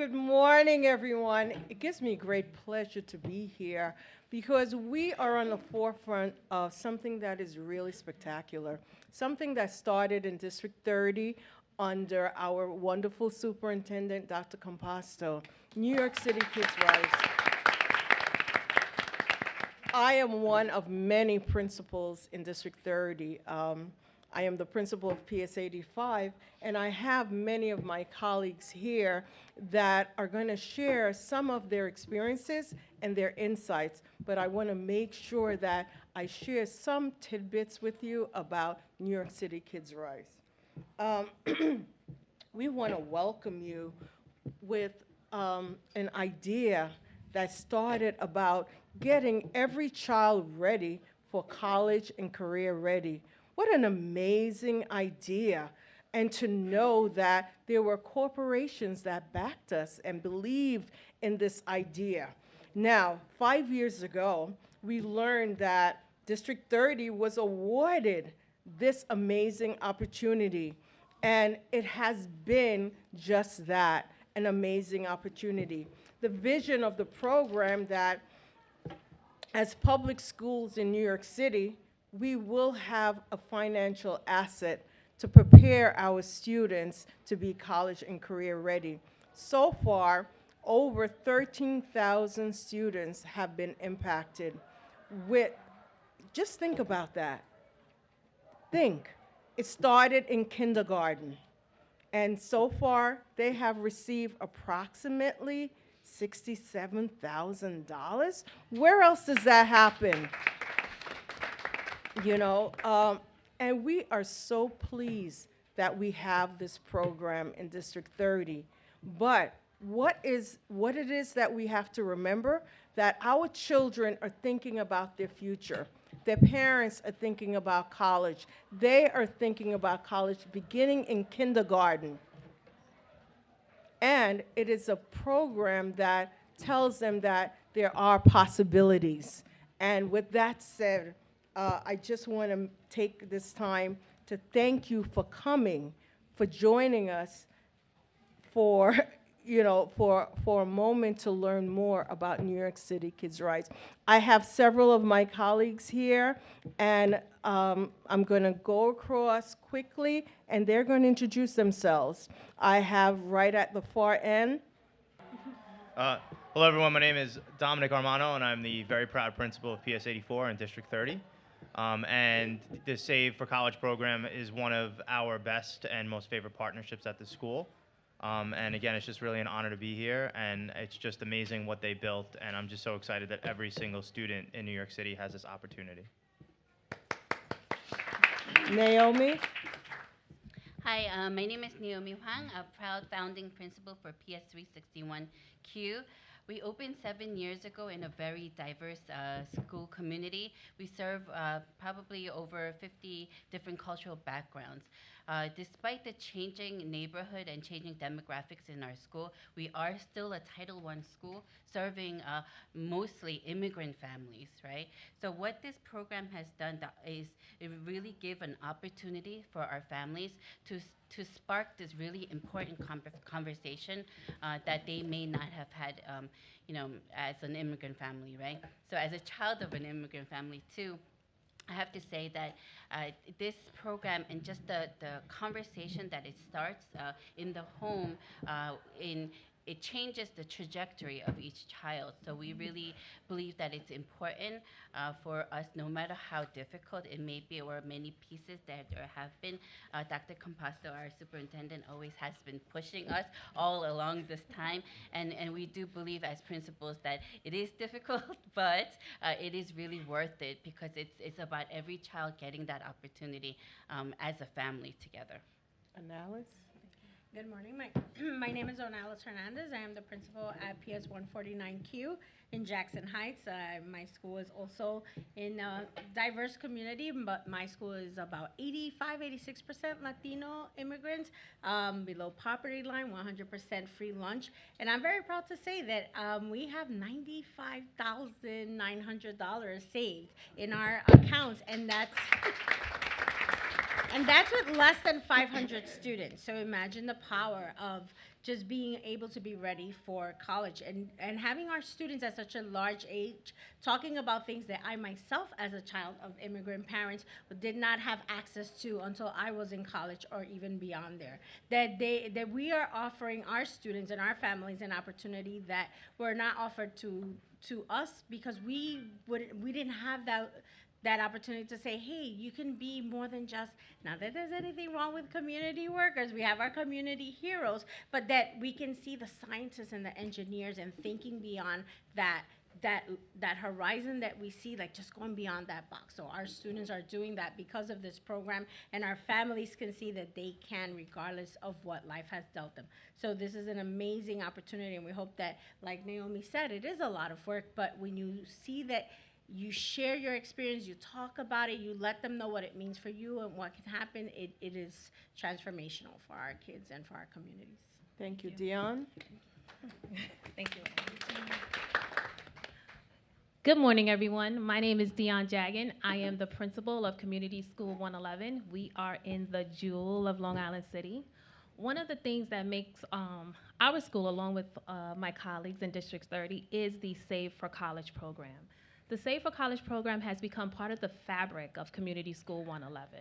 Good morning, everyone. It gives me great pleasure to be here because we are on the forefront of something that is really spectacular, something that started in District 30 under our wonderful superintendent, Dr. Composto, New York City Kids Rise. I am one of many principals in District 30. Um, I am the principal of PS 85, and I have many of my colleagues here that are going to share some of their experiences and their insights, but I want to make sure that I share some tidbits with you about New York City Kids Rise. Um, we want to welcome you with um, an idea that started about getting every child ready for college and career ready. What an amazing idea. And to know that there were corporations that backed us and believed in this idea. Now, five years ago, we learned that District 30 was awarded this amazing opportunity. And it has been just that, an amazing opportunity. The vision of the program that as public schools in New York City, we will have a financial asset to prepare our students to be college and career ready. So far, over 13,000 students have been impacted with, just think about that. Think, it started in kindergarten. And so far, they have received approximately $67,000. Where else does that happen? You know, um, and we are so pleased that we have this program in District 30. But what is what it is that we have to remember that our children are thinking about their future. Their parents are thinking about college. They are thinking about college beginning in kindergarten. And it is a program that tells them that there are possibilities. And with that said, uh, I just want to take this time to thank you for coming, for joining us, for you know, for, for a moment to learn more about New York City Kids Rise. I have several of my colleagues here, and um, I'm going to go across quickly, and they're going to introduce themselves. I have right at the far end. Uh, hello, everyone. My name is Dominic Armano, and I'm the very proud principal of PS 84 in District 30. Um, and the Save for College program is one of our best and most favorite partnerships at the school. Um, and again, it's just really an honor to be here, and it's just amazing what they built, and I'm just so excited that every single student in New York City has this opportunity. Naomi. Hi, uh, my name is Naomi Huang, a proud founding principal for PS361Q. We opened seven years ago in a very diverse uh, school community. We serve uh, probably over 50 different cultural backgrounds. Uh, despite the changing neighborhood and changing demographics in our school, we are still a Title I school serving uh, mostly immigrant families, right? So what this program has done is it really give an opportunity for our families to to spark this really important conversation uh, that they may not have had, um, you know, as an immigrant family, right? So as a child of an immigrant family too, I have to say that uh, this program and just the, the conversation that it starts uh, in the home uh, in it changes the trajectory of each child. So we really believe that it's important uh, for us, no matter how difficult it may be or many pieces that there have been. Uh, Dr. Composto, our superintendent, always has been pushing us all along this time. And, and we do believe as principals that it is difficult, but uh, it is really worth it because it's, it's about every child getting that opportunity um, as a family together. Onalis? Good morning. My, my name is Onalis Hernandez. I am the principal at PS 149Q in Jackson Heights. Uh, my school is also in a diverse community, but my school is about 85, 86% Latino immigrants, um, below poverty line, 100% free lunch. And I'm very proud to say that um, we have $95,900 saved in our accounts, and that's. And that's with less than 500 students. So imagine the power of just being able to be ready for college and, and having our students at such a large age talking about things that I myself, as a child of immigrant parents, did not have access to until I was in college or even beyond there. That they that we are offering our students and our families an opportunity that were not offered to to us because we would we didn't have that that opportunity to say, hey, you can be more than just, not that there's anything wrong with community workers, we have our community heroes, but that we can see the scientists and the engineers and thinking beyond that that that horizon that we see like just going beyond that box. So our students are doing that because of this program and our families can see that they can regardless of what life has dealt them. So this is an amazing opportunity and we hope that like naomi said it is a lot of work but when you see that you share your experience, you talk about it, you let them know what it means for you and what can happen, it, it is transformational for our kids and for our communities. Thank you, Dion. Thank you. Good morning, everyone. My name is Dion Jagan. I am the principal of Community School 111. We are in the jewel of Long Island City. One of the things that makes um, our school, along with uh, my colleagues in District 30, is the Save for College program. The Save for College program has become part of the fabric of Community School 111.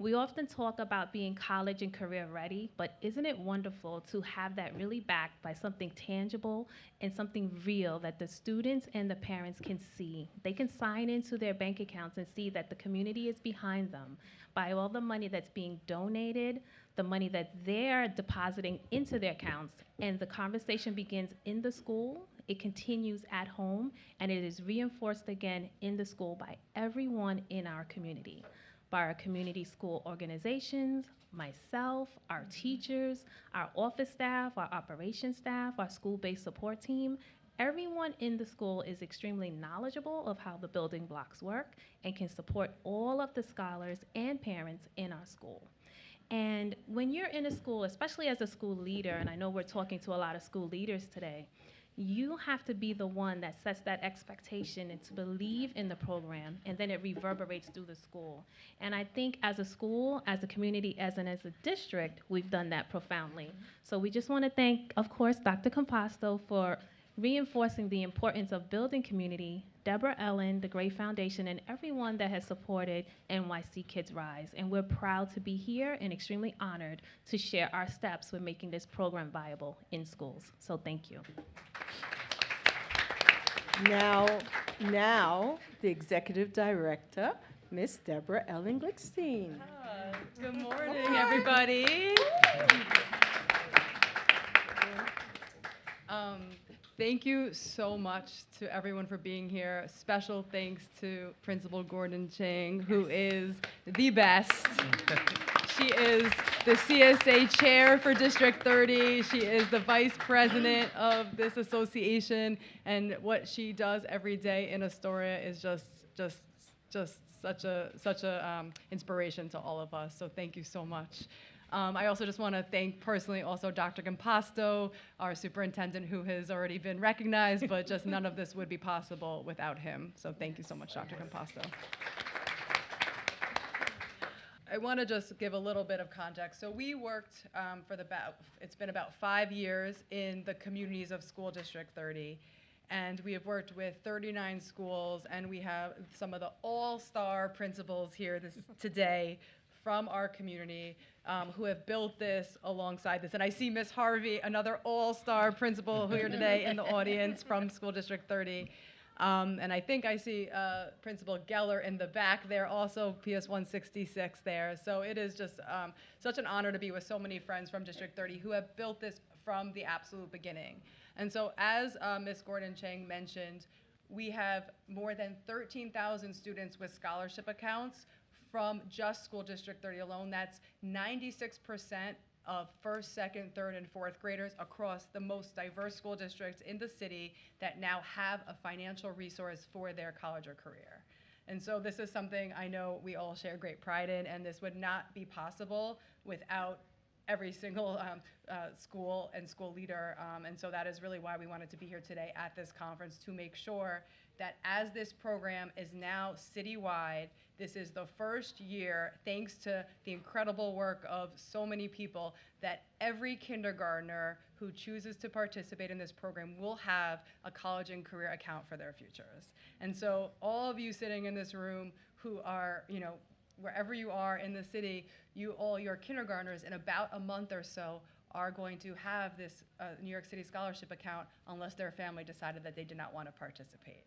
We often talk about being college and career ready, but isn't it wonderful to have that really backed by something tangible and something real that the students and the parents can see? They can sign into their bank accounts and see that the community is behind them by all the money that's being donated, the money that they're depositing into their accounts, and the conversation begins in the school it continues at home, and it is reinforced again in the school by everyone in our community, by our community school organizations, myself, our teachers, our office staff, our operations staff, our school-based support team. Everyone in the school is extremely knowledgeable of how the building blocks work and can support all of the scholars and parents in our school. And when you're in a school, especially as a school leader, and I know we're talking to a lot of school leaders today, you have to be the one that sets that expectation and to believe in the program, and then it reverberates through the school. And I think as a school, as a community, as and as a district, we've done that profoundly. So we just want to thank, of course, Dr. Composto for reinforcing the importance of building community, Deborah Ellen, the Gray Foundation, and everyone that has supported NYC Kids Rise. And we're proud to be here and extremely honored to share our steps with making this program viable in schools. So thank you. Now, now, the executive director, Miss Deborah Ellen Glickstein. Good morning, everybody. Um, thank you so much to everyone for being here. Special thanks to Principal Gordon Chang, who is the best. She is the CSA chair for District 30. She is the vice president of this association, and what she does every day in Astoria is just, just, just such a such a um, inspiration to all of us. So thank you so much. Um, I also just want to thank personally also Dr. Composto, our superintendent, who has already been recognized, but just none of this would be possible without him. So thank you so much, Dr. Composto. I want to just give a little bit of context. So we worked um, for the about, it's been about five years in the communities of School District 30. And we have worked with 39 schools, and we have some of the all-star principals here this, today from our community um, who have built this alongside this. And I see Miss Harvey, another all-star principal here today in the audience from School District 30. Um, and I think I see uh, Principal Geller in the back there, also PS 166 there. So it is just um, such an honor to be with so many friends from District 30 who have built this from the absolute beginning. And so as uh, Ms. Gordon Chang mentioned, we have more than 13,000 students with scholarship accounts from just School District 30 alone. That's 96% of first, second, third, and fourth graders across the most diverse school districts in the city that now have a financial resource for their college or career. And so this is something I know we all share great pride in, and this would not be possible without every single um, uh, school and school leader. Um, and so that is really why we wanted to be here today at this conference to make sure that as this program is now citywide, This is the first year, thanks to the incredible work of so many people, that every kindergartner who chooses to participate in this program will have a college and career account for their futures. And so, all of you sitting in this room who are, you know, wherever you are in the city, you all your kindergartners in about a month or so are going to have this uh, New York City scholarship account unless their family decided that they did not want to participate.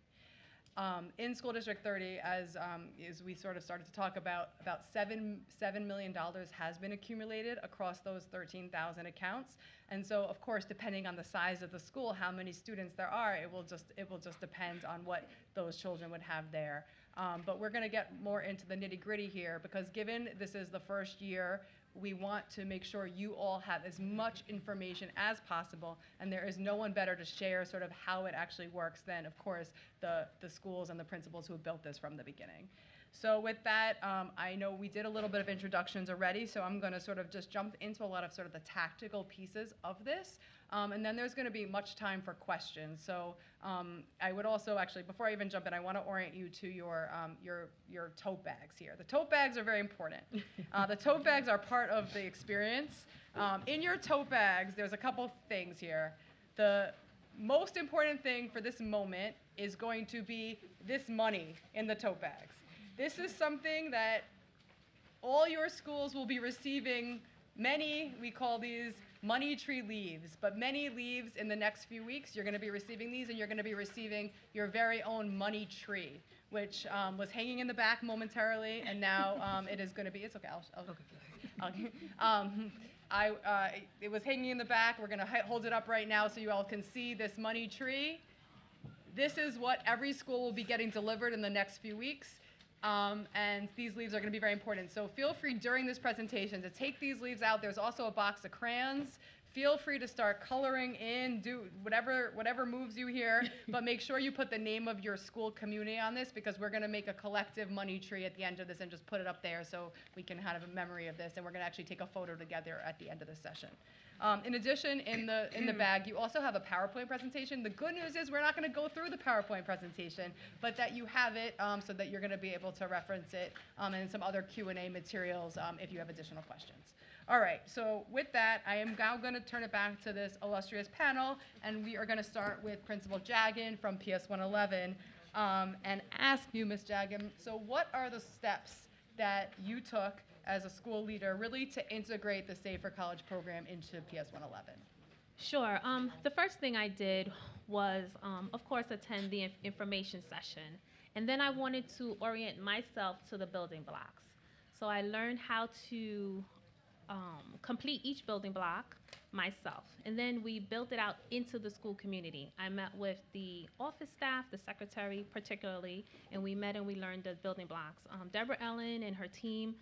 Um, in School District 30, as, um, as we sort of started to talk about, about seven, $7 million has been accumulated across those 13,000 accounts. And so, of course, depending on the size of the school, how many students there are, it will just, it will just depend on what those children would have there. Um, but we're going to get more into the nitty gritty here because given this is the first year, we want to make sure you all have as much information as possible. And there is no one better to share sort of how it actually works than, of course, the, the schools and the principals who have built this from the beginning. So with that, um, I know we did a little bit of introductions already, so I'm going to sort of just jump into a lot of sort of the tactical pieces of this. Um, and then there's going to be much time for questions. So um, I would also actually, before I even jump in, I want to orient you to your, um, your, your tote bags here. The tote bags are very important. Uh, the tote bags are part of the experience. Um, in your tote bags, there's a couple things here. The most important thing for this moment is going to be this money in the tote bags. This is something that all your schools will be receiving many, we call these money tree leaves, but many leaves in the next few weeks. You're going to be receiving these, and you're going to be receiving your very own money tree, which um, was hanging in the back momentarily, and now um, it is going to be. It's okay. I'll. I'll, I'll um, I, uh, it was hanging in the back. We're going to hold it up right now so you all can see this money tree. This is what every school will be getting delivered in the next few weeks. Um, and these leaves are going to be very important. So feel free during this presentation to take these leaves out. There's also a box of crayons. Feel free to start coloring in, do whatever whatever moves you here, but make sure you put the name of your school community on this because we're going to make a collective money tree at the end of this and just put it up there so we can have a memory of this. And we're going to actually take a photo together at the end of the session. Um, in addition, in the, in the bag, you also have a PowerPoint presentation. The good news is we're not going to go through the PowerPoint presentation, but that you have it um, so that you're going to be able to reference it um, and some other Q&A materials um, if you have additional questions. All right, so with that, I am now going to turn it back to this illustrious panel, and we are going to start with Principal Jagan from PS 111 um, and ask you, Ms. Jagan, so what are the steps that you took as a school leader really to integrate the Save for College program into PS 111? Sure. Um, the first thing I did was, um, of course, attend the inf- information session. And then I wanted to orient myself to the building blocks. So I learned how to um, complete each building block myself. And then we built it out into the school community. I met with the office staff, the secretary particularly, and we met and we learned the building blocks. Um, Deborah Ellen and her team,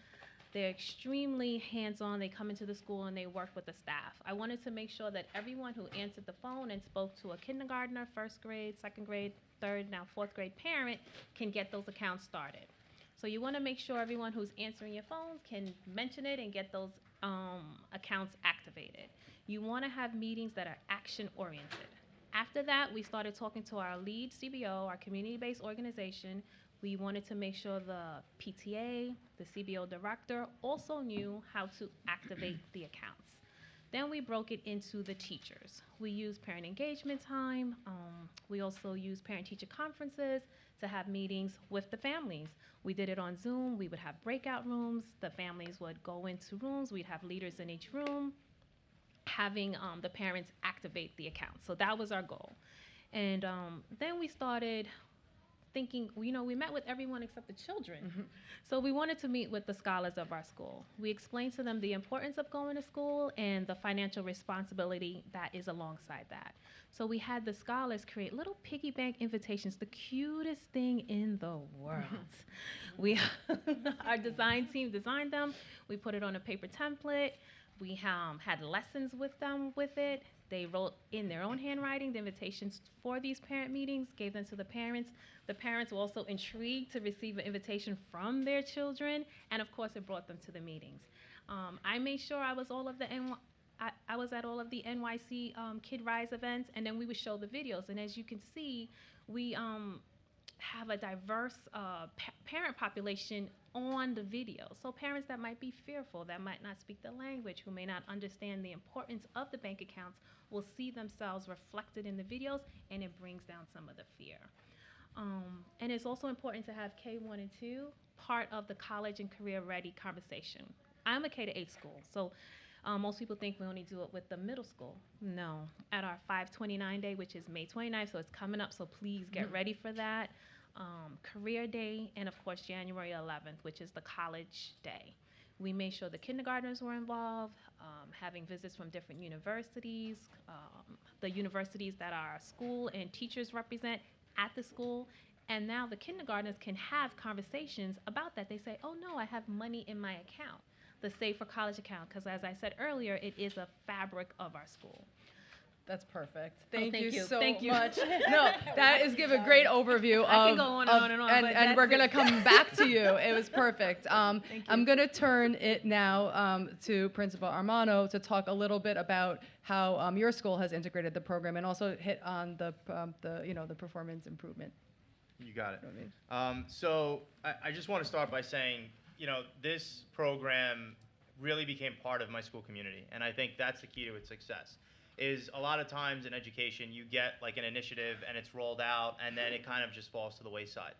they're extremely hands-on. They come into the school and they work with the staff. I wanted to make sure that everyone who answered the phone and spoke to a kindergartner, first grade, second grade, third, now fourth grade parent can get those accounts started. So you want to make sure everyone who's answering your phones can mention it and get those um, accounts activated. You want to have meetings that are action oriented. After that, we started talking to our lead CBO, our community based organization. We wanted to make sure the PTA, the CBO director also knew how to activate the accounts. Then we broke it into the teachers. We use parent engagement time. Um, we also use parent teacher conferences to have meetings with the families. We did it on Zoom. We would have breakout rooms. The families would go into rooms. We'd have leaders in each room, having um, the parents activate the account. So that was our goal. And um, then we started thinking, you know, we met with everyone except the children. So we wanted to meet with the scholars of our school. We explained to them the importance of going to school and the financial responsibility that is alongside that. So we had the scholars create little piggy bank invitations, the cutest thing in the world. we, our design team designed them. We put it on a paper template. We um, had lessons with them with it. They wrote in their own handwriting the invitations for these parent meetings, gave them to the parents. The parents were also intrigued to receive an invitation from their children, and of course, it brought them to the meetings. Um, I made sure I was all of the I was at all of the NYC um, Kid Rise events, and then we would show the videos. And as you can see, we um, have a diverse uh, pa- parent population on the video. So parents that might be fearful, that might not speak the language, who may not understand the importance of the bank accounts, will see themselves reflected in the videos, and it brings down some of the fear. Um, and it's also important to have K1 and 2 part of the college and career ready conversation. I'm a K to 8 school, so um, most people think we only do it with the middle school. No. At our 529 day, which is May 29th, so it's coming up, so please get ready for that. Um, career day, and of course, January 11th, which is the college day. We made sure the kindergartners were involved, um, having visits from different universities, um, the universities that our school and teachers represent at the school. And now the kindergartners can have conversations about that. They say, oh no, I have money in my account, the Save for College account, because as I said earlier, it is a fabric of our school. That's perfect. Thank, thank you, you. so Thank you. much. No, that is give a great overview I of. can go on and of- on and on, and, and we're gonna come back to you. It was perfect. Um, Thank I'm gonna turn it now um, to Principal Armano to talk a little bit about how um, your school has integrated the program and also hit on the um, the you know the performance improvement. You got it. I mean, Um, so I, I just want to start by saying, you know, this program really became part of my school community, and I think that's the key to its success. Is a lot of times in education you get like an initiative and it's rolled out, and then it kind of just falls to the wayside.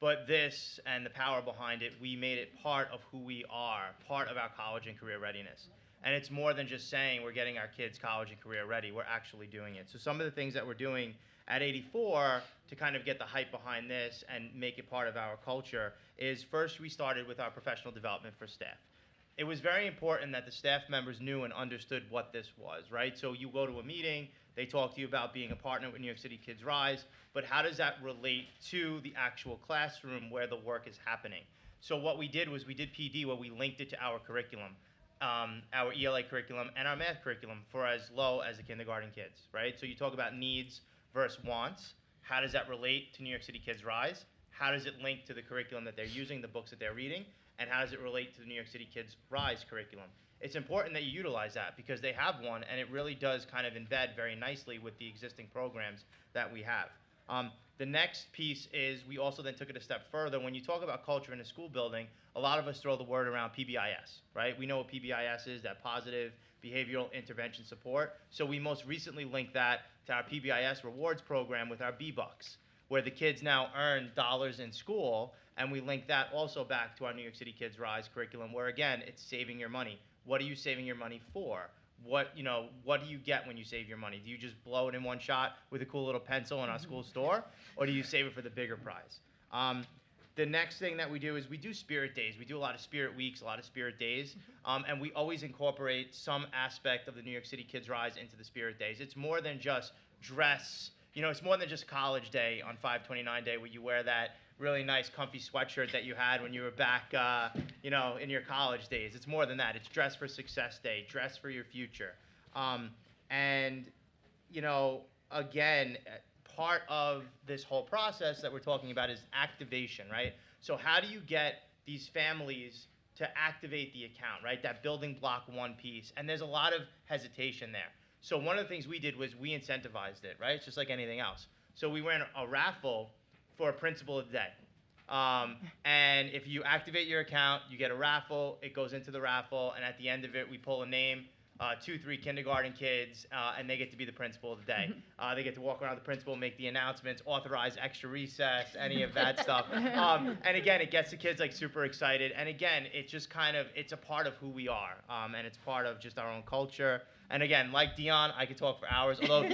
But this and the power behind it, we made it part of who we are, part of our college and career readiness. And it's more than just saying we're getting our kids college and career ready, we're actually doing it. So some of the things that we're doing at 84 to kind of get the hype behind this and make it part of our culture is first we started with our professional development for staff. It was very important that the staff members knew and understood what this was, right? So you go to a meeting, they talk to you about being a partner with New York City Kids Rise, but how does that relate to the actual classroom where the work is happening? So what we did was we did PD where we linked it to our curriculum, um, our ELA curriculum and our math curriculum for as low as the kindergarten kids, right? So you talk about needs versus wants. How does that relate to New York City Kids Rise? How does it link to the curriculum that they're using, the books that they're reading? And how does it relate to the New York City Kids Rise curriculum? It's important that you utilize that because they have one and it really does kind of embed very nicely with the existing programs that we have. Um, the next piece is we also then took it a step further. When you talk about culture in a school building, a lot of us throw the word around PBIS, right? We know what PBIS is, that positive behavioral intervention support. So we most recently linked that to our PBIS rewards program with our B-Bucks, where the kids now earn dollars in school, and we link that also back to our New York City Kids Rise curriculum, where again, it's saving your money. What are you saving your money for? What you know? What do you get when you save your money? Do you just blow it in one shot with a cool little pencil in our school store, or do you save it for the bigger prize? Um, the next thing that we do is we do spirit days. We do a lot of spirit weeks, a lot of spirit days, um, and we always incorporate some aspect of the New York City Kids Rise into the spirit days. It's more than just dress. You know, it's more than just college day on 529 day where you wear that really nice comfy sweatshirt that you had when you were back, uh, you know, in your college days. It's more than that. It's dress for success day, dress for your future. Um, and, you know, again, uh, part of this whole process that we're talking about is activation, right? So how do you get these families to activate the account, right? That building block one piece. And there's a lot of hesitation there. So one of the things we did was we incentivized it, right? It's just like anything else. So we ran a raffle for a principal of the day. Um, and if you activate your account, you get a raffle. It goes into the raffle, and at the end of it, we pull a name. Uh, two, three kindergarten kids, uh, and they get to be the principal of the day. Uh, they get to walk around the principal, make the announcements, authorize extra recess, any of that stuff. Um, and again, it gets the kids like super excited. And again, it's just kind of it's a part of who we are, um, and it's part of just our own culture. And again, like Dion, I could talk for hours. Although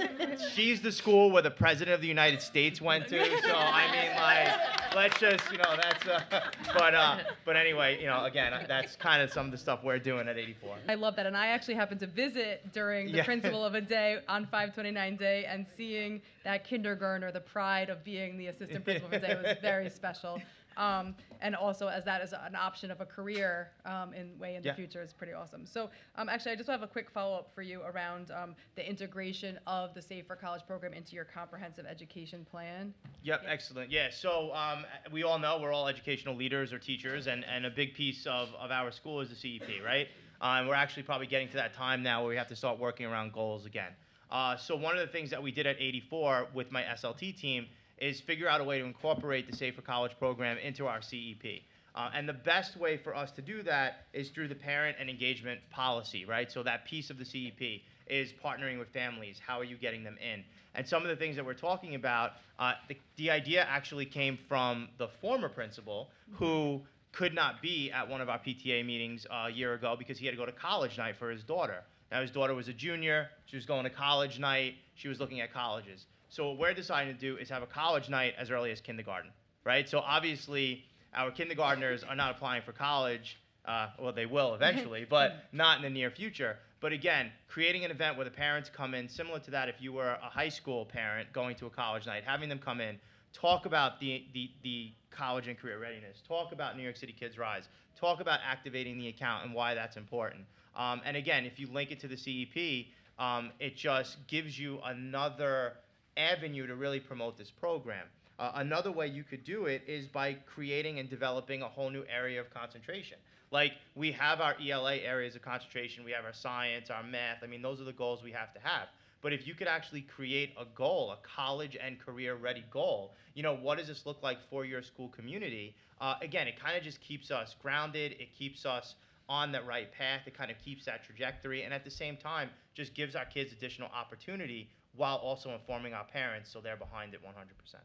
she's the school where the president of the United States went to, so I mean, like, let's just, you know, that's. Uh, but uh, but anyway, you know, again, that's kind of some of the stuff we're doing at 84. I love that, and I actually happened to visit during the Yeah. principal of a day on 529 day, and seeing that kindergartner, the pride of being the assistant principal of a day, was very special. Um, and also, as that is an option of a career um, in way in the future, is pretty awesome. So, um, actually, I just have a quick follow up for you around um, the integration of the Save for College program into your comprehensive education plan. Yep, excellent. Yeah, so um, we all know we're all educational leaders or teachers, and, and a big piece of, of our school is the CEP, right? And we're actually probably getting to that time now where we have to start working around goals again. Uh, so one of the things that we did at 84 with my SLT team is figure out a way to incorporate the Save for College program into our CEP. Uh, and the best way for us to do that is through the parent and engagement policy, right? So that piece of the CEP is partnering with families. How are you getting them in? And some of the things that we're talking about, uh, the, the idea actually came from the former principal who could not be at one of our PTA meetings uh, a year ago because he had to go to college night for his daughter. Now his daughter was a junior. She was going to college night. She was looking at colleges. So what we're deciding to do is have a college night as early as kindergarten, right? So obviously our kindergartners are not applying for college. Uh, well, they will eventually, but not in the near future. But again, creating an event where the parents come in, similar to that if you were a high school parent going to a college night, having them come in, talk about the, the, the college and career readiness, talk about New York City Kids Rise, talk about activating the account and why that's important. Um, and again, if you link it to the CEP, um, it just gives you another avenue to really promote this program. Uh, another way you could do it is by creating and developing a whole new area of concentration. Like we have our ELA areas of concentration, we have our science, our math. I mean, those are the goals we have to have. But if you could actually create a goal, a college and career ready goal, you know, what does this look like for your school community? Uh, again, it kind of just keeps us grounded. It keeps us on that right path. It kind of keeps that trajectory. And at the same time, just gives our kids additional opportunity while also informing our parents so they're behind it 100%.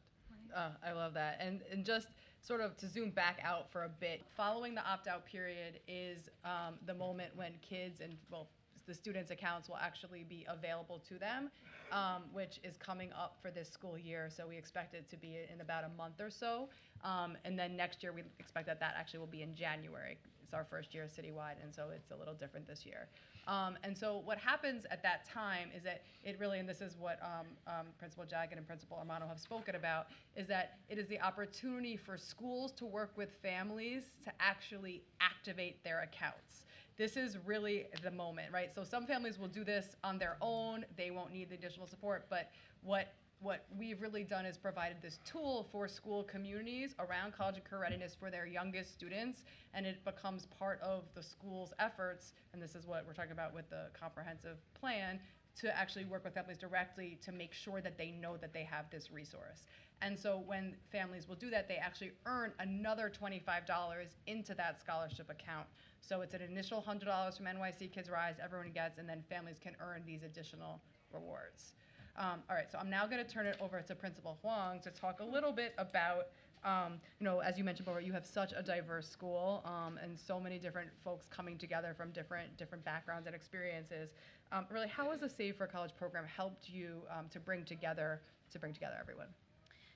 Uh, I love that. And, and just sort of to zoom back out for a bit, following the opt out period is um, the moment when kids and, well, the students' accounts will actually be available to them, um, which is coming up for this school year. So we expect it to be in about a month or so. Um, and then next year, we expect that that actually will be in January. It's our first year citywide, and so it's a little different this year. Um, and so what happens at that time is that it really, and this is what um, um, Principal Jagan and Principal Armano have spoken about, is that it is the opportunity for schools to work with families to actually activate their accounts. This is really the moment, right? So some families will do this on their own; they won't need the additional support. But what what we've really done is provided this tool for school communities around college and career readiness for their youngest students, and it becomes part of the school's efforts. And this is what we're talking about with the comprehensive plan to actually work with families directly to make sure that they know that they have this resource. And so when families will do that, they actually earn another $25 into that scholarship account. So it's an initial $100 from NYC Kids Rise, everyone gets, and then families can earn these additional rewards. Um, all right, so I'm now going to turn it over to Principal Huang to talk a little bit about, um, you know, as you mentioned before, you have such a diverse school um, and so many different folks coming together from different different backgrounds and experiences. Um, really, how has the Save for College program helped you um, to bring together to bring together everyone?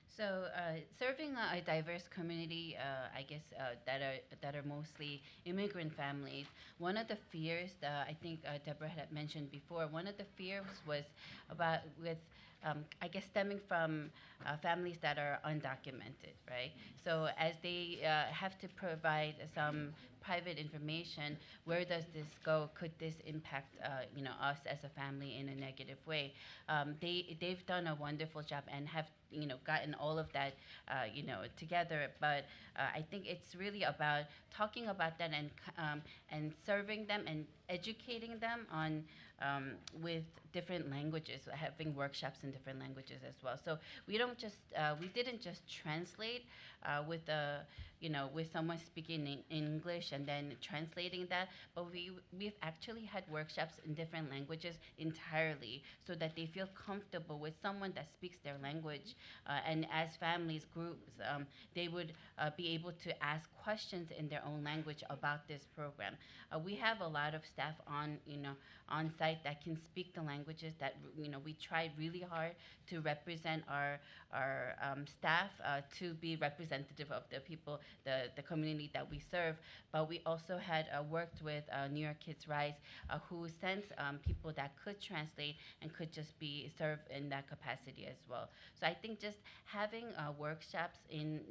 So, uh, serving a, a diverse community, uh, I guess uh, that are that are mostly immigrant families. One of the fears that I think uh, Deborah had mentioned before, one of the fears was about with. Um, I guess stemming from uh, families that are undocumented, right? So as they uh, have to provide some private information, where does this go? Could this impact, uh, you know, us as a family in a negative way? Um, they they've done a wonderful job and have you know gotten all of that uh, you know together. But uh, I think it's really about talking about that and um, and serving them and educating them on um, with different languages, having workshops in different languages as well. So we don't just uh, we didn't just translate uh, with the you know with someone speaking in English and then translating that, but we we've actually had workshops in different languages entirely, so that they feel comfortable with someone that speaks their language, uh, and as families groups, um, they would uh, be able to ask questions in their own language about this program. Uh, we have a lot of staff on you know on site that can speak the languages that you know we tried really hard to represent our our um, staff uh, to be representative of the people the the community that we serve but we also had uh, worked with uh, New York Kids Rise uh, who sent um, people that could translate and could just be served in that capacity as well. So I think just having uh, workshops in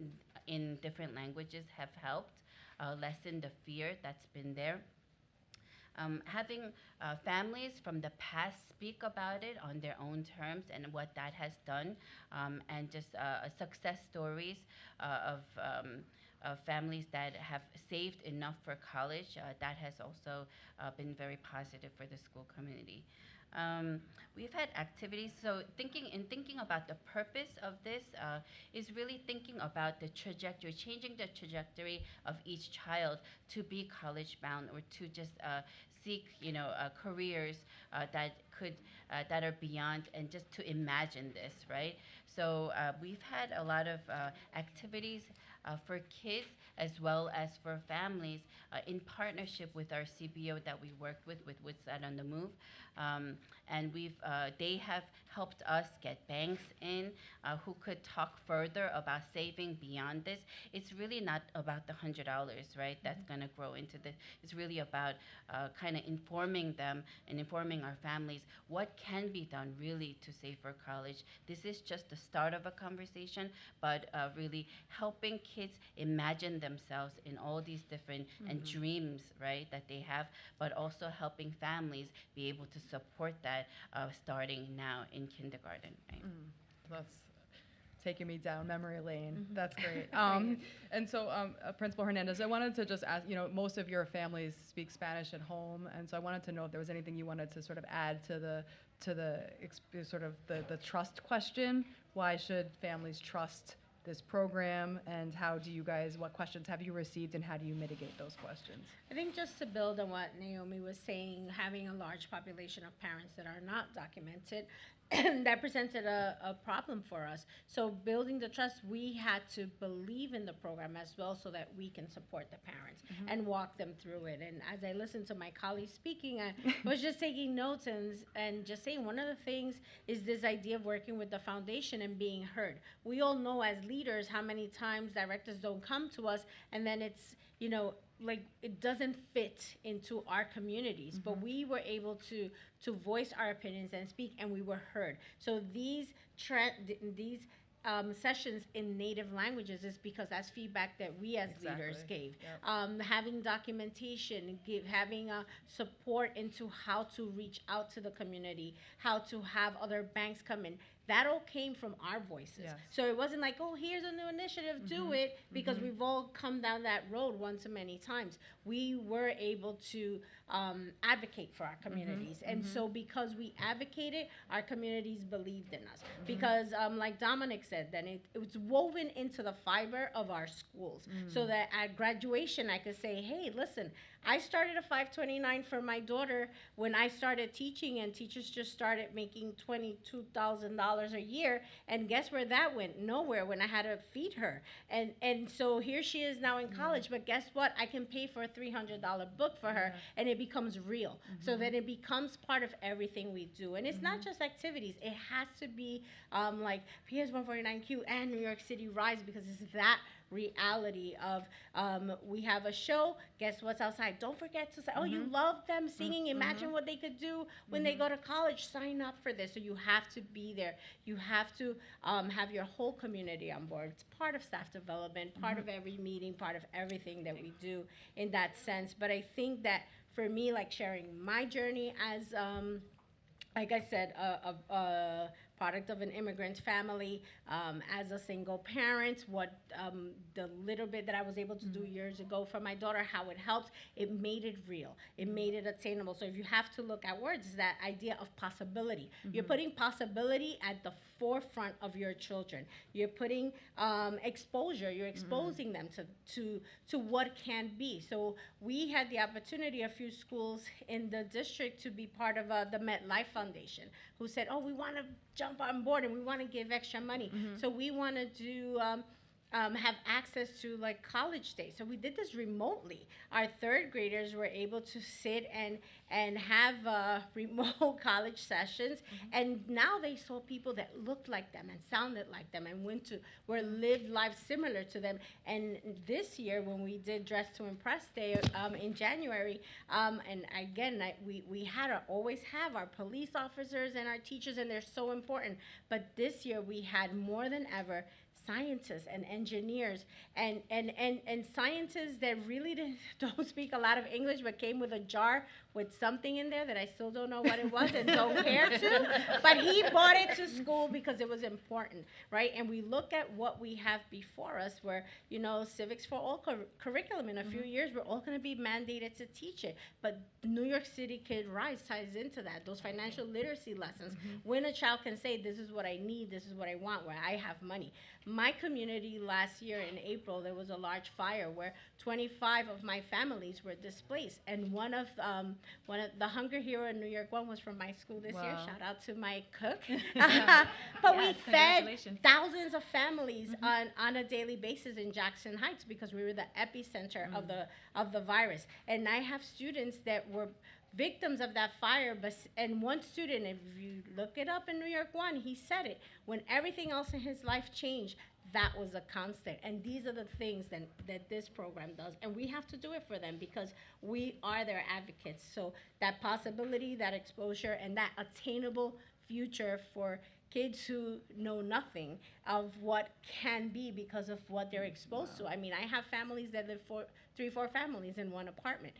in different languages have helped uh, lessen the fear that's been there. Um, having uh, families from the past speak about it on their own terms and what that has done, um, and just uh, success stories uh, of, um, of families that have saved enough for college. Uh, that has also uh, been very positive for the school community. Um, we've had activities. So thinking in thinking about the purpose of this uh, is really thinking about the trajectory, changing the trajectory of each child to be college bound or to just uh, seek, you know, uh, careers uh, that could uh, that are beyond and just to imagine this, right? So uh, we've had a lot of uh, activities uh, for kids as well as for families uh, in partnership with our CBO that we worked with, with Woodside on the Move. Um, and we've, uh, they have helped us get banks in uh, who could talk further about saving beyond this. It's really not about the $100, right? That's going to grow into this. it's really about uh, kind of informing them and informing our families what can be done really to save for college. This is just the start of a conversation, but uh, really helping kids imagine themselves in all these different and dreams, right, that they have, but also helping families be able to support that uh, starting now in kindergarten, right? That's taking me down memory lane. That's great. Um, and so, um, uh, Principal Hernandez, I wanted to just ask, you know, most of your families speak Spanish at home, and so I wanted to know if there was anything you wanted to sort of add to the, to the, exp- sort of the, the trust question. Why should families trust this program, and how do you guys, what questions have you received, and how do you mitigate those questions? I think just to build on what Naomi was saying, having a large population of parents that are not documented, that presented a, a problem for us. So building the trust, we had to believe in the program as well so that we can support the parents mm-hmm. and walk them through it. And as I listened to my colleagues speaking, I was just taking notes and, and just saying one of the things is this idea of working with the foundation and being heard. We all know as leaders how many times directors don't come to us and then it's, you know, like it doesn't fit into our communities but we were able to to voice our opinions and speak and we were heard. So these th- these um, sessions in native languages is because that's feedback that we as leaders gave. Yep. um, having documentation give having a support into how to reach out to the community how to have other banks come in that all came from our voices Yes. so it wasn't like, oh, here's a new initiative, do mm-hmm. it, because mm-hmm. we've all come down that road once too many times. We were able to um, advocate for our mm-hmm. communities. And mm-hmm. so because we advocated, our communities believed in us. Mm-hmm. Because um, like Dominic said, then it, it was woven into the fiber of our schools. So mm. that at graduation, I could say, hey, listen, I started a 529 for my daughter when I started teaching, and teachers just started making $22,000 a year. And guess where that went? Nowhere when I had to feed her. And, and so here she is now in mm. college, but guess what? I can pay for a $300 book for her, and it becomes real. So that it becomes part of everything we do. And it's not just activities, it has to be um, like PS 149Q and New York City Rise because it's that reality of um, we have a show. Guess what's outside? Don't forget to say oh you love them singing. Imagine what they could do when they go to college. Sign up for this. So you have to be there. You have to um, have your whole community on board. It's part of staff development part of every meeting part of everything that we do in that sense. But i think that for me like sharing my journey as um, like I said, a, a, a product of an immigrant family, um, as a single parent, what um, the little bit that I was able to do years ago for my daughter, how it helped, it made it real. It made it attainable. So if you have to look at words, it's that idea of possibility. You're putting possibility at the forefront of your children. You're putting um, exposure. You're exposing them to, to to what can be. So we had the opportunity, a few schools in the district, to be part of uh, the MetLife Foundation, who said, "Oh, we want to jump on board and we want to give extra money. So we want to do." Um, um, have access to like college days. So we did this remotely. Our third graders were able to sit and and have uh, remote college sessions, and now they saw people that looked like them and sounded like them and went to were lived lives similar to them. And this year, when we did Dress to Impress Day um, in January, um, and again, I, we we had to always have our police officers and our teachers, and they're so important. But this year, we had more than ever scientists and engineers and, and, and, and scientists that really don't speak a lot of English but came with a jar with something in there that I still don't know what it was and don't care to. But he brought it to school because it was important, right? And we look at what we have before us, where you know civics for all cur- curriculum in a few years we're all going to be mandated to teach it. But New York City Kid Rise ties into that. Those financial literacy lessons. When a child can say, "This is what I need. This is what I want," where I have money. My community last year in April, there was a large fire where 25 of my families were displaced, and one of um, one of the Hunger Hero in New York one was from my school this year. Shout out to my cook. but we fed thousands of families mm-hmm. on, on a daily basis in Jackson Heights because we were the epicenter of mm. the of the virus. And I have students that were victims of that fire but and one student if you look it up in New York 1 he said it when everything else in his life changed that was a constant. And these are the things that, that this program does. And we have to do it for them because we are their advocates. So that possibility that exposure and that attainable future for kids who know nothing of what can be because of what they're exposed to. I mean, I have families that live for three, four families in one apartment.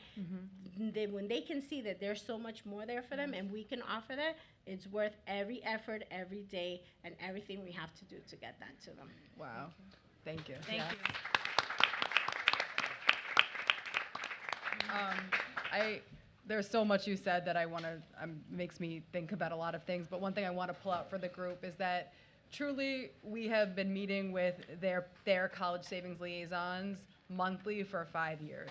They, when they can see that there's so much more there for them and we can offer that, it's worth every effort, every day, and everything we have to do to get that to them. Wow. Thank you. Thank Yeah. you. Um, I, there's so much you said that I want to, um, makes me think about a lot of things. But one thing I want to pull out for the group is that truly we have been meeting with their, their college savings liaisons monthly for five years.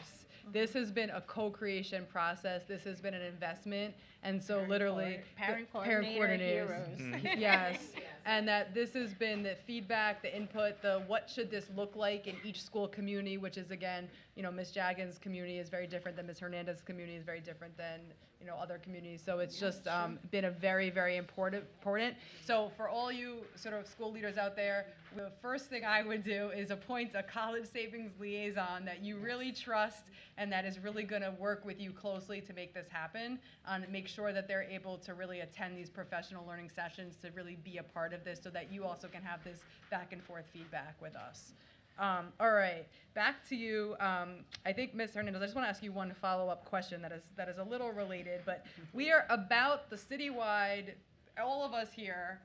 This has been a co-creation process. This has been an investment. And so literally. Parent the coordinator coordinators- heroes. Yes, and that this has been the feedback, the input, the what should this look like in each school community, which is again, you know, Ms. Jagan's community is very different than Ms. Hernandez's community is very different than, you know, other communities. So it's just um, been a very, very important, important. So for all you sort of school leaders out there, the first thing I would do is appoint a college savings liaison that you really trust and that is really going to work with you closely to make this happen and make sure that they're able to really attend these professional learning sessions to really be a part of this so that you also can have this back and forth feedback with us. Um, all right, back to you. Um, I think Ms. Hernandez, I just want to ask you one follow-up question that is that is a little related, but we are about the citywide. All of us here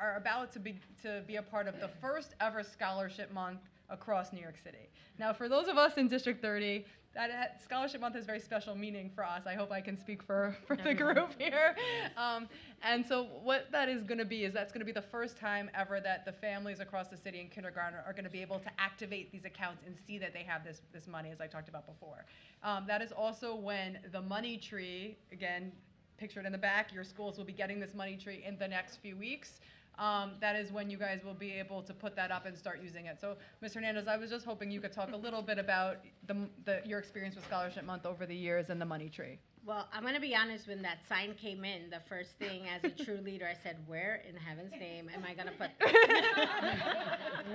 are about to be to be a part of the first ever scholarship month across New York City. Now, for those of us in District 30, that scholarship month has very special meaning for us. I hope I can speak for, for the group here. Um, and so, what that is going to be is that's going to be the first time ever that the families across the city in kindergarten are going to be able to activate these accounts and see that they have this this money, as I talked about before. Um, that is also when the money tree, again, pictured in the back, your schools will be getting this money tree in the next few weeks. Um, that is when you guys will be able to put that up and start using it. So, Ms. Hernandez, I was just hoping you could talk a little bit about the, the, your experience with Scholarship Month over the years and the money tree. Well, I'm gonna be honest. When that sign came in, the first thing as a true leader, I said, "Where in heaven's name am I gonna put this?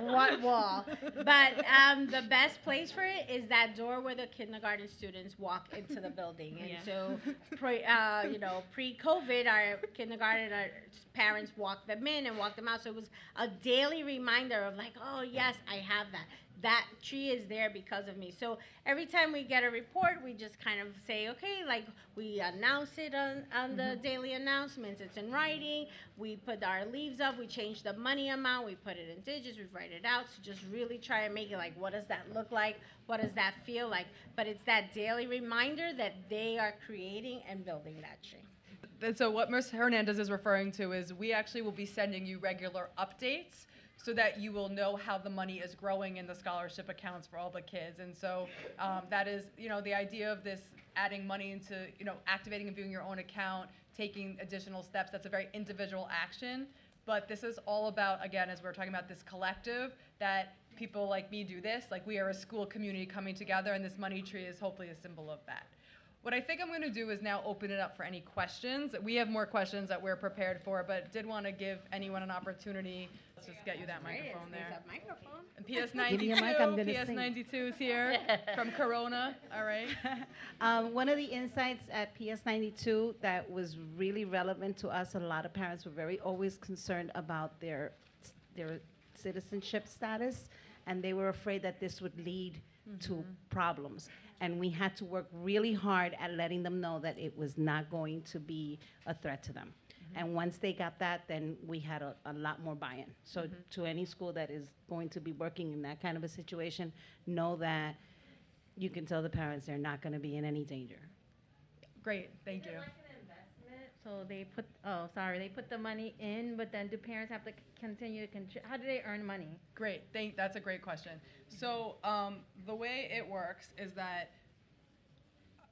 what wall?" But um, the best place for it is that door where the kindergarten students walk into the building. And Yeah. so, pre, uh, you know, pre-COVID, our kindergarten our parents walked them in and walked them out. So it was a daily reminder of like, "Oh yes, I have that." That tree is there because of me. So every time we get a report, we just kind of say, okay, like we announce it on, on the mm-hmm. daily announcements. It's in writing. We put our leaves up. We change the money amount. We put it in digits. We write it out. So just really try and make it like, what does that look like? What does that feel like? But it's that daily reminder that they are creating and building that tree. And so what Ms. Hernandez is referring to is we actually will be sending you regular updates so that you will know how the money is growing in the scholarship accounts for all the kids. And so um, that is, you know, the idea of this adding money into, you know, activating and viewing your own account, taking additional steps, that's a very individual action. But this is all about, again, as we're talking about this collective, that people like me do this, like we are a school community coming together, and this money tree is hopefully a symbol of that. What I think I'm going to do is now open it up for any questions. We have more questions that we're prepared for, but did want to give anyone an opportunity. Let's just get you that microphone there. a microphone. And PS Give me a 92, mic, I'm gonna PS sing. 92 is here from Corona. All right. Um, one of the insights at PS 92 that was really relevant to us, a lot of parents were very always concerned about their, their citizenship status, and they were afraid that this would lead to problems. And we had to work really hard at letting them know that it was not going to be a threat to them. Mm-hmm. And once they got that, then we had a, a lot more buy-in. So mm-hmm. to any school that is going to be working in that kind of a situation, know that you can tell the parents they're not gonna be in any danger. Great, thank you. So they put, oh, sorry, they put the money in, but then do parents have to continue to contri- how do they earn money? Great, thank, that's a great question. So, um, the way it works is that,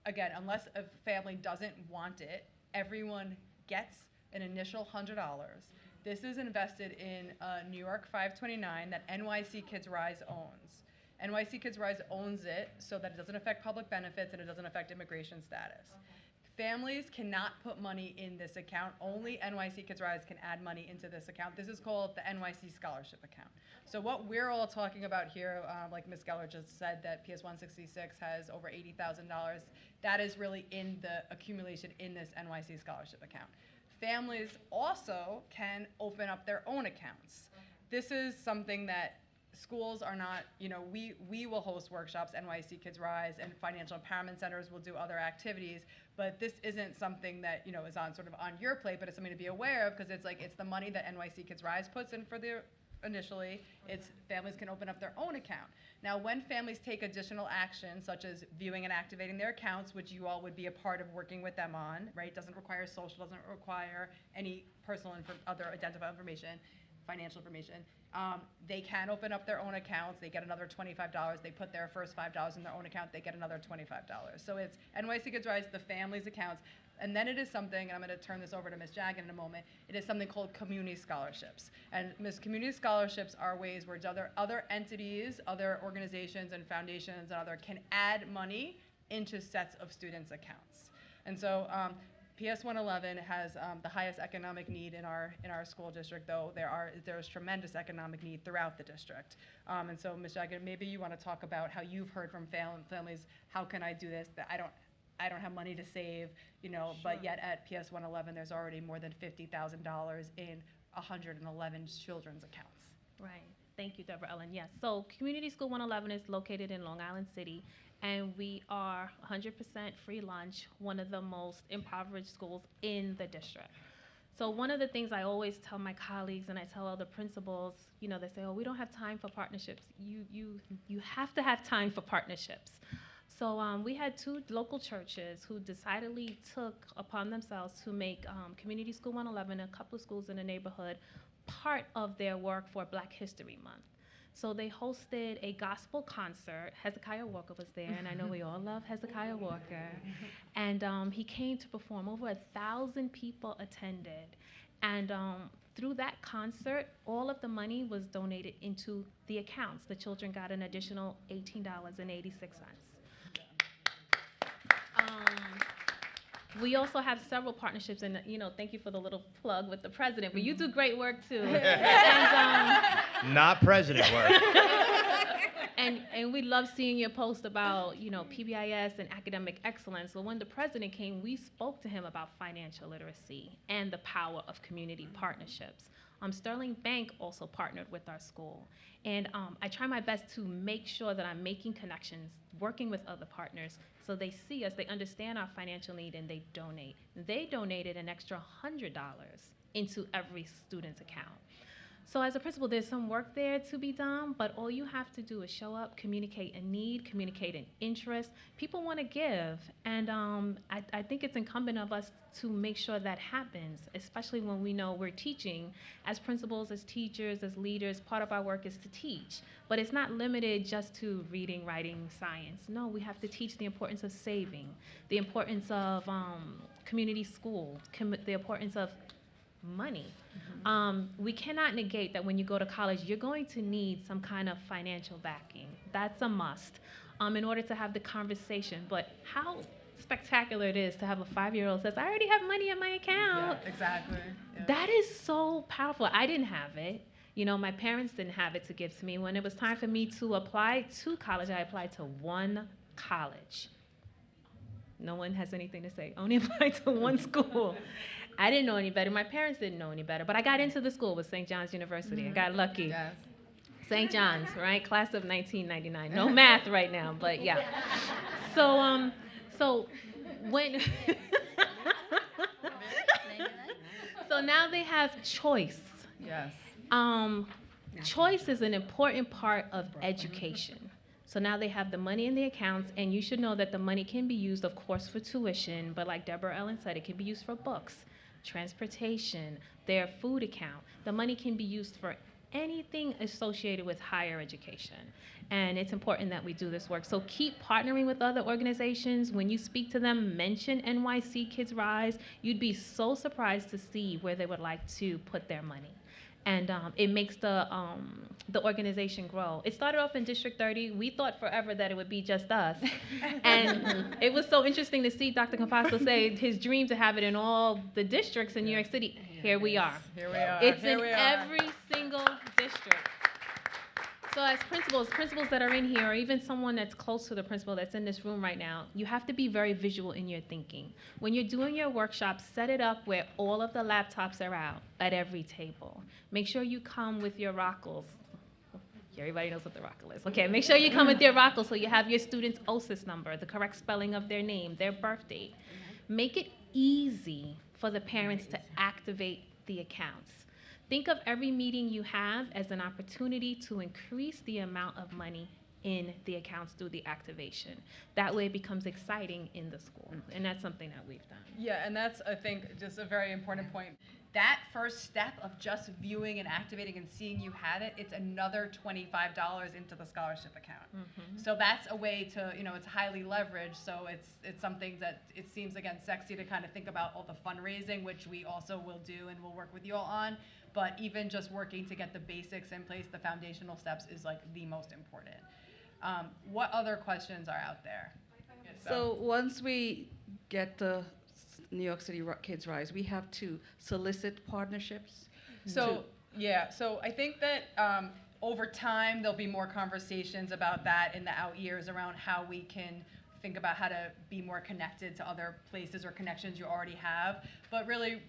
again, unless a family doesn't want it, everyone gets an initial hundred dollars. This is invested in, uh, New York five twenty-nine that NYC Kids Rise owns. NYC Kids Rise owns it so that it doesn't affect public benefits and it doesn't affect immigration status. Families cannot put money in this account. Only NYC Kids Rise can add money into this account. This is called the NYC Scholarship Account. So what we're all talking about here, uh, like Ms. Geller just said, that PS 166 has over $80,000, that is really in the accumulation in this NYC Scholarship Account. Families also can open up their own accounts. This is something that schools are not, you know, we, we will host workshops, NYC Kids Rise, and financial empowerment centers will do other activities, but this isn't something that, you know, is on sort of on your plate, but it's something to be aware of, because it's like, it's the money that NYC Kids Rise puts in for their, initially, it's, families can open up their own account. Now, when families take additional action, such as viewing and activating their accounts, which you all would be a part of working with them on, right? Doesn't require social, doesn't require any personal other identifiable information, financial information. Um, they can open up their own accounts, they get another twenty-five dollars, they put their first five dollars in their own account, they get another twenty-five dollars. So it's NYC Kids Rise, to the family's accounts, and then it is something, and I'm gonna turn this over to Ms. Jagan in a moment, it is something called community scholarships. And Ms. Community scholarships are ways where other, other entities, other organizations and foundations and other can add money into sets of students' accounts. And so, um, PS 111 has um, the highest economic need in our in our school district, though there are there's tremendous economic need throughout the district. Um, and so, Ms. Jagan, maybe you want to talk about how you've heard from fam- families, how can I do this? That I don't I don't have money to save, you know, but yet at PS 111 there's already more than fifty thousand dollars in 111 children's accounts. Right. Thank you, Deborah Ellen. Yes. So Community School 111 is located in Long Island City, and we are 100% free lunch, one of the most impoverished schools in the district. So one of the things I always tell my colleagues and I tell other principals, you know, they say, "Oh, we don't have time for partnerships." You you you have to have time for partnerships. So um, we had two local churches who decidedly took upon themselves to make um, Community School 111, a couple of schools in the neighborhood, part of their work for Black History Month. So they hosted a gospel concert. Hezekiah Walker was there, and I know we all love Hezekiah Walker. And um, he came to perform. Over a thousand people attended, and um, through that concert, all of the money was donated into the accounts. The children got an additional eighteen dollars and eighty-six cents. Um, we also have several partnerships, and you know, thank you for the little plug with the president. But you do great work too. and, um, Not president work. and and we love seeing your post about you know PBIS and academic excellence. So when the president came, we spoke to him about financial literacy and the power of community partnerships. Um, Sterling Bank also partnered with our school, and um, I try my best to make sure that I'm making connections, working with other partners, so they see us, they understand our financial need, and they donate. They donated an extra hundred dollars into every student's account. So as a principal, there's some work there to be done, but all you have to do is show up, communicate a need, communicate an interest. People want to give, and um, I, I think it's incumbent of us to make sure that happens, especially when we know we're teaching. As principals, as teachers, as leaders, part of our work is to teach. But it's not limited just to reading, writing, science. No, we have to teach the importance of saving, the importance of um, community school, com- the importance of money. Um, we cannot negate that when you go to college, you're going to need some kind of financial backing. That's a must um, in order to have the conversation. But how spectacular it is to have a five year old says, I already have money in my account. Yeah, exactly. Yeah. That is so powerful. I didn't have it. You know, my parents didn't have it to give to me. When it was time for me to apply to college, I applied to one college. No one has anything to say. Only applied to one school. I didn't know any better. My parents didn't know any better. But I got into the school with St. John's University. I got lucky. Yes. St. John's, right? Class of 1999. No math right now, but yeah. So, um, so when, so now they have choice. Yes. Um, choice is an important part of education. So now they have the money in the accounts, and you should know that the money can be used, of course, for tuition, but like Deborah Ellen said, it can be used for books, transportation, their food account. The money can be used for anything associated with higher education. And it's important that we do this work. So keep partnering with other organizations. When you speak to them, mention NYC Kids Rise. You'd be so surprised to see where they would like to put their money and um, it makes the um, the organization grow. It started off in District 30. We thought forever that it would be just us, and it was so interesting to see Dr. Composto say his dream to have it in all the districts in New York City. Here we are. Here we are. It's Here in every single district. So as principals, principals that are in here, or even someone that's close to the principal that's in this room right now, you have to be very visual in your thinking. When you're doing your workshop, set it up where all of the laptops are out at every table. Make sure you come with your rockles. Everybody knows what the rockle is. Okay, make sure you come with your rockle so you have your student's OSIS number, the correct spelling of their name, their birth date. Mm-hmm. Make it easy for the parents to activate the accounts. Think of every meeting you have as an opportunity to increase the amount of money in the accounts through the activation. That way it becomes exciting in the school, and that's something that we've done. Yeah, and that's, I think, just a very important point. That first step of just viewing and activating and seeing you had it, it's another twenty-five dollars into the scholarship account. So that's a way to, you know, it's highly leveraged, so it's, it's something that it seems, again, sexy to kind of think about all the fundraising, which we also will do and we'll work with you all on. But even just working to get the basics in place, the foundational steps is like the most important. Um, what other questions are out there? So once we get the s- New York City Ro- Kids Rise, we have to solicit partnerships. So, yeah, so I think that um, over time, there'll be more conversations about that in the out years around how we can think about how to be more connected to other places or connections you already have. But really,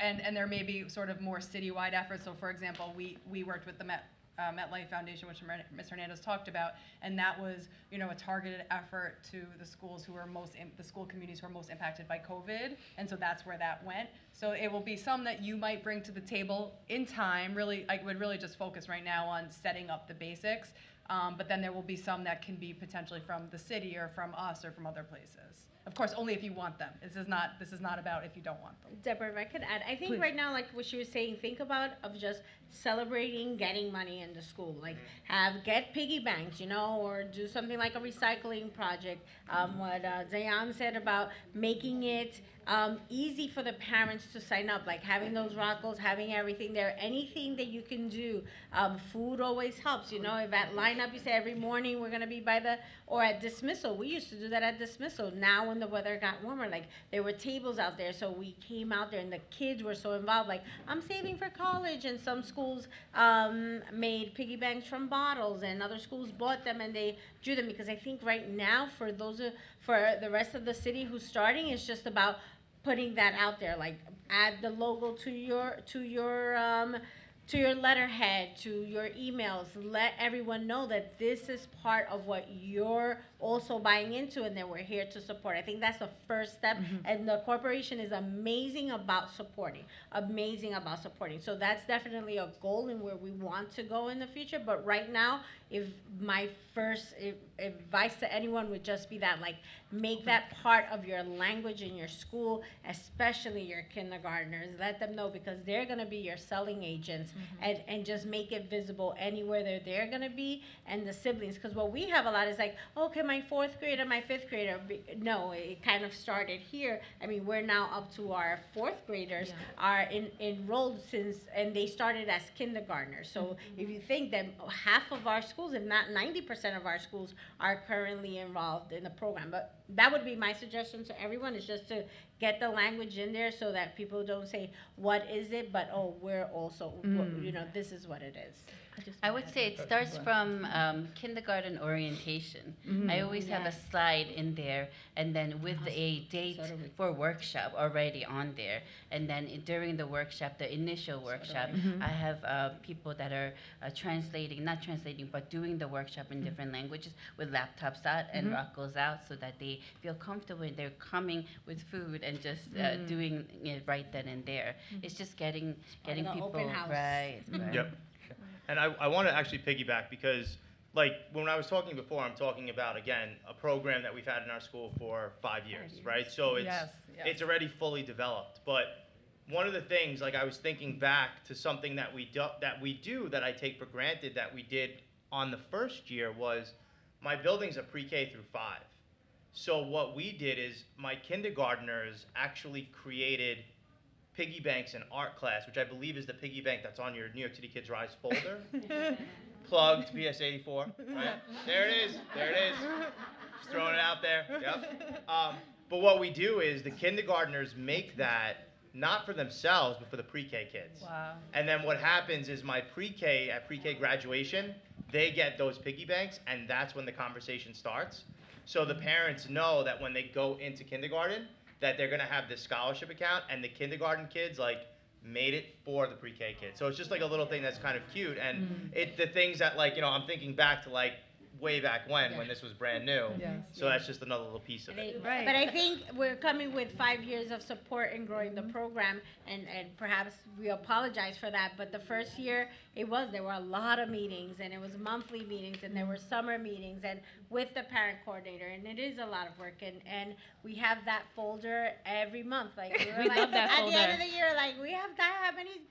and, and there may be sort of more citywide efforts. So for example, we, we worked with the Met, uh, MetLife Foundation, which Ms. Hernandez talked about, and that was, you know, a targeted effort to the schools who are most, the school communities who are most impacted by COVID, and so that's where that went. So it will be some that you might bring to the table in time, really, I would really just focus right now on setting up the basics, um, but then there will be some that can be potentially from the city or from us or from other places. Of course, only if you want them. This is not, this is not about if you don't want them. Deborah, if I could add, I think Please. right now, like what she was saying, think about of just celebrating getting money into school. Like have get piggy banks, you know, or do something like a recycling project. Um, what uh, Zayan said about making it um, easy for the parents to sign up, like having those rockles, having everything there. Anything that you can do. Um, food always helps, you know. If at lineup you say every morning we're gonna be by the or at dismissal, we used to do that at dismissal. Now when the weather got warmer, like there were tables out there, so we came out there and the kids were so involved. Like I'm saving for college, and some schools um, made piggy banks from bottles, and other schools bought them and they drew them because I think right now for those for the rest of the city who's starting, it's just about putting that out there. Like add the logo to your to your um, to your letterhead, to your emails. Let everyone know that this is part of what you're also buying into and that we're here to support. I think that's the first step. Mm-hmm. And the corporation is amazing about supporting, amazing about supporting. So that's definitely a goal and where we want to go in the future. But right now, if my first if, advice to anyone would just be that, like, make that part of your language in your school, especially your kindergartners. Let them know because they're gonna be your selling agents mm-hmm. and, and just make it visible anywhere that they're gonna be and the siblings. Because what we have a lot is like, okay, my fourth grader, my fifth grader. No, it kind of started here. I mean, we're now up to our fourth graders are in, enrolled since, and they started as kindergartners. So mm-hmm. if you think that half of our schools, if not ninety percent of our schools, are currently involved in the program, but that would be my suggestion to everyone is just to get the language in there so that people don't say, what is it? But, oh, we're also, mm. you know, this is what it is. I would say it starts from um, kindergarten orientation. I always have a slide in there, and then with a date for workshop already on there. And then i- during the workshop, the initial workshop, I have uh, people that are uh, translating, not translating, but doing the workshop in different languages with laptops out and rockles out, so that they feel comfortable. and They're coming with food and just uh, doing it right then and there. It's just getting getting people open house. right. right. Yep. And I, I want to actually piggyback because, like, when I was talking before, I'm talking about, again, a program that we've had in our school for five years, right? So it's, Yes, yes. it's already fully developed. But one of the things, like, I was thinking back to something that we do, that we do that I take for granted that we did on the first year was my building's a pre-K through five. So what we did is my kindergartners actually created piggy banks in art class, which I believe is the piggy bank that's on your New York City Kids Rise folder. Plugged PS 84. Right? There it is. There it is. Just throwing it out there. Yep. Um, but what we do is the kindergartners make that not for themselves, but for the pre-K kids. Wow. And then what happens is my pre-K at pre-K graduation, they get those piggy banks, and that's when the conversation starts. So the parents know that when they go into kindergarten, that they're gonna have this scholarship account, and the kindergarten kids like made it for the pre-K kids. So it's just like a little thing that's kind of cute, and mm-hmm. it the things that like you know I'm thinking back to like way back when when this was brand new. Yes. So that's just another little piece of it. Right. But I think we're coming with five years of support and growing the mm-hmm. program, and, and perhaps we apologize for that, but the first year, it was, there were a lot of meetings, and it was monthly meetings, and there were summer meetings, and with the parent coordinator, and it is a lot of work, and, and we have that folder every month, like, we were We like, love that at the end of the year, like, we have that, how many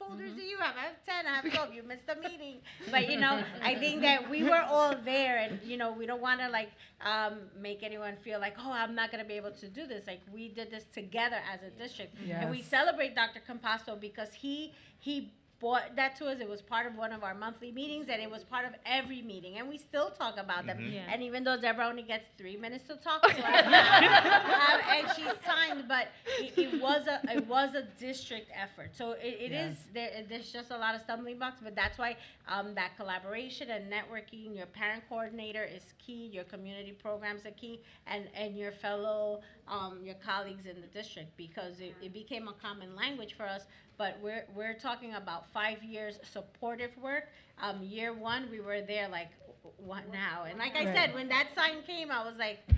folders do you have? I have ten, I have twelve, you missed a meeting. But, you know, I think that we were all there, and, you know, we don't wanna like, um, make anyone feel like, oh, I'm not gonna be able to do this, like, we did this together as a district. And we celebrate Dr. Composto because he, he brought that to us, it was part of one of our monthly meetings, and it was part of every meeting, and we still talk about them. Yeah. And even though Deborah only gets three minutes to talk to us, um, and she's signed, but it, it was a, it was a district effort, so it, it is, there, there's just a lot of stumbling blocks, but that's why, um, that collaboration and networking, your parent coordinator is key, your community programs are key, and, and your fellow, um, your colleagues in the district, because it, it became a common language for us, but we're, we're talking about five years supportive work. Um, year one, we were there like, what now? And like I said, when that sign came, I was like,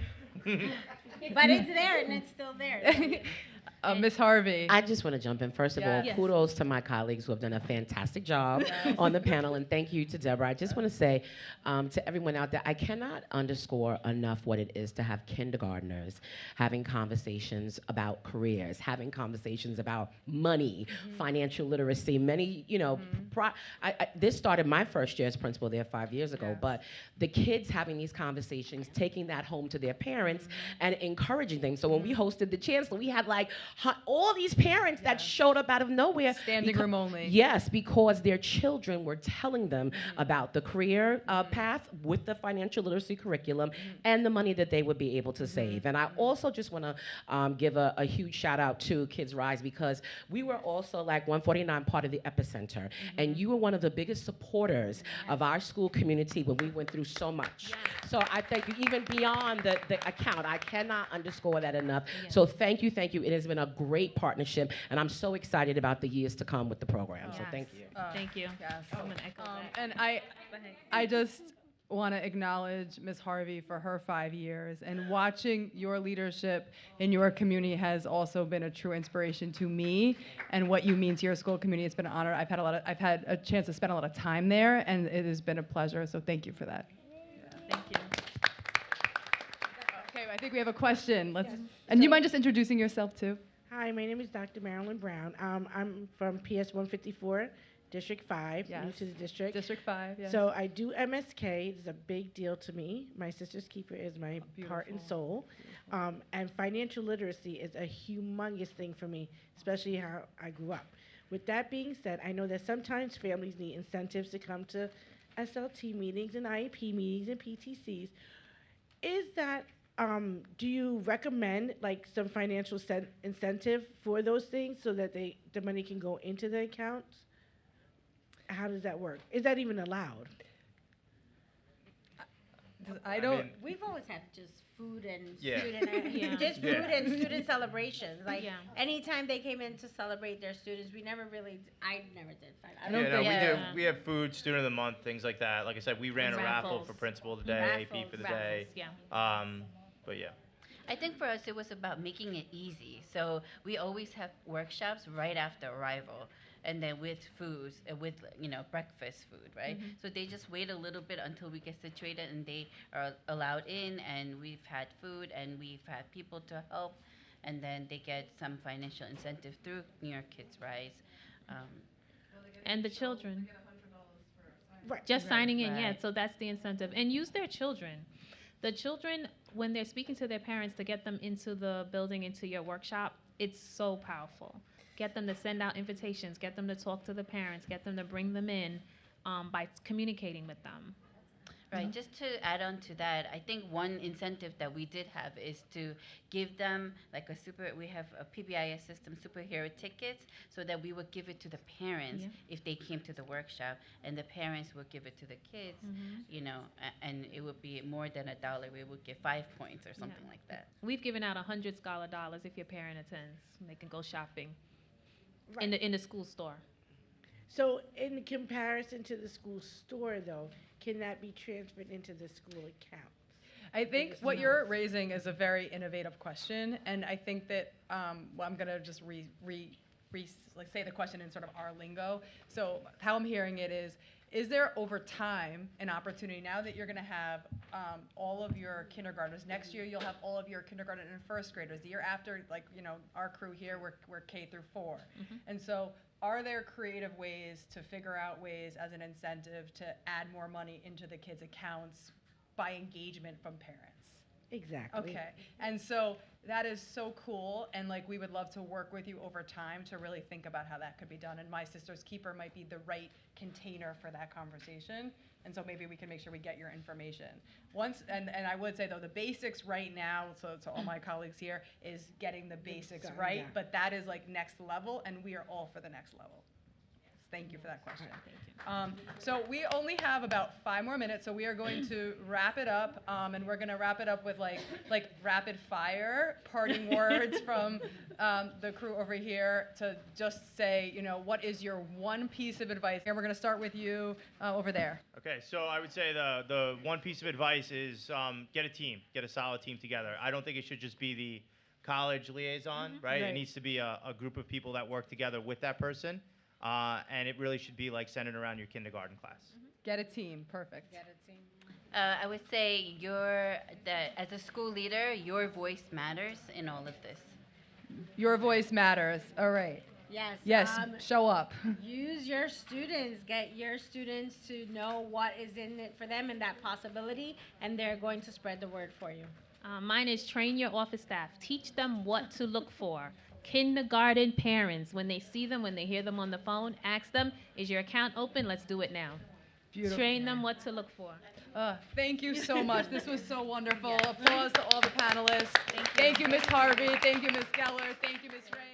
but it's there and it's still there. Uh, Miss Harvey. I just want to jump in. First of all, Yes. kudos to my colleagues who have done a fantastic job on the panel, and thank you to Deborah. I just want to say um, to everyone out there, I cannot underscore enough what it is to have kindergartners having conversations about careers, having conversations about money, financial literacy. Many, you know, pro- I, I, this started my first year as principal there five years ago, Yes. but the kids having these conversations, taking that home to their parents, and encouraging them. So when we hosted the chancellor, we had like hu- all these parents that showed up out of nowhere. Standing room only. Yes, because their children were telling them mm-hmm. about the career uh, mm-hmm. path with the financial literacy curriculum mm-hmm. and the money that they would be able to save. And I also just want to um, give a, a huge shout out to Kids Rise because we were also like 149 part of the epicenter, and you were one of the biggest supporters of our school community when we went through so much. So I thank you, even beyond the, the account. I cannot underscore that enough. So thank you, thank you. It has been a great partnership, and I'm so excited about the years to come with the program. So thank you. Uh, Thank you. Yes. I'm gonna echo Um, that. and I, I just want to acknowledge Ms. Harvey for her five years, and watching your leadership in your community has also been a true inspiration to me, and what you mean to your school community. It's been an honor. I've had a lot of, I've had a chance to spend a lot of time there, and it has been a pleasure. So thank you for that. Thank you. Think we have a question. Let's, and you mind just introducing yourself too? Hi, my name is Dr. Marilyn Brown. Um, I'm from PS 154, District 5, new Yes. to the district. District Five. Yes. So I do MSK. It's a big deal to me. My sister's keeper is my heart and soul. Um, and financial literacy is a humongous thing for me, especially how I grew up. With that being said, I know that sometimes families need incentives to come to SLT meetings and IEP meetings and PTCs. Is that um, do you recommend like some financial sen- incentive for those things so that they the money can go into the accounts? How does that work? Is that even allowed? I I don't. mean- We've always had just food and Yeah. student, Yeah. just Yeah. food and student celebrations. Like Yeah. anytime they came in to celebrate their students, we never really, I never did. find- I I don't don't Yeah, no, think- we do. We have food, student of the month, things like that. Like I said, we ran a raffle for principal of the day, AP for the day. Yeah. Um, but yeah. I think for us it was about making it easy. So we always have workshops right after arrival, and then with foods, uh, with you know breakfast food, right? So they just wait a little bit until we get situated, and they are allowed in, and we've had food, and we've had people to help, and then they get some financial incentive through New York Kids Rise. Um, And the children. Right. Just signing in, yeah. So that's the incentive. And use their children. The children, when they're speaking to their parents to get them into the building, into your workshop, it's so powerful. Get them to send out invitations, get them to talk to the parents, get them to bring them in um, by communicating with them. Right, just to add on to that, I think one incentive that we did have is to give them like a super, we have a PBIS system, superhero tickets, so that we would give it to the parents Yeah. if they came to the workshop, and the parents would give it to the kids, mm-hmm. you know, and it would be more than a dollar, we would get five points or something like that. We've given out a hundred scholar dollars if your parent attends. They can go shopping in the in the school store. So, in comparison to the school store, though, can that be transferred into the school account? I think what you're raising is a very innovative question, and I think that um, well, I'm gonna just re, re, re like say the question in sort of our lingo. So how I'm hearing it is, is there over time an opportunity now that you're gonna have um, all of your kindergartners next year you'll have all of your kindergarten and first graders. The year after, like you know, our crew here we're we're K through 4 and so. Are there creative ways to figure out ways as an incentive to add more money into the kids' accounts by engagement from parents? Exactly. Okay, and so that is so cool, and like we would love to work with you over time to really think about how that could be done. And My Sister's Keeper might be the right container for that conversation, and so maybe we can make sure we get your information. Once, and, and I would say though, the basics right now, so to all my colleagues here, is getting the basics Sorry, right, yeah. but that is like next level, and we are all for the next level. Thank you for that question. Thank you. Um, so we only have about five more minutes, so we are going to wrap it up, um, and we're gonna wrap it up with like, like rapid fire parting words from, um, the crew over here to just say, you know, what is your one piece of advice? And we're gonna start with you, uh, over there. Okay, so I would say the the one piece of advice is um, get a team, get a solid team together. I don't think it should just be the college liaison, right? It needs to be a, a group of people that work together with that person, uh, and it really should be like centered around your kindergarten class. Get a team, perfect. Get a Uh, I would say your, that as a school leader, your voice matters in all of this. Your voice matters, all right. Yes. Yes, um, show up. use your students get your students to know what is in it for them and that possibility and they're going to spread the word for you Uh, mine is train your office staff. Teach them what to look for. Kindergarten parents, when they see them, when they hear them on the phone, ask them, "Is your account open? Let's do it now." Beautiful. Train them what to look for. Uh, thank you so much. This was so wonderful. Applause to all the panelists. Thank you, Ms. Harvey. Thank you, Ms. Geller. Thank you, Ms. Ray.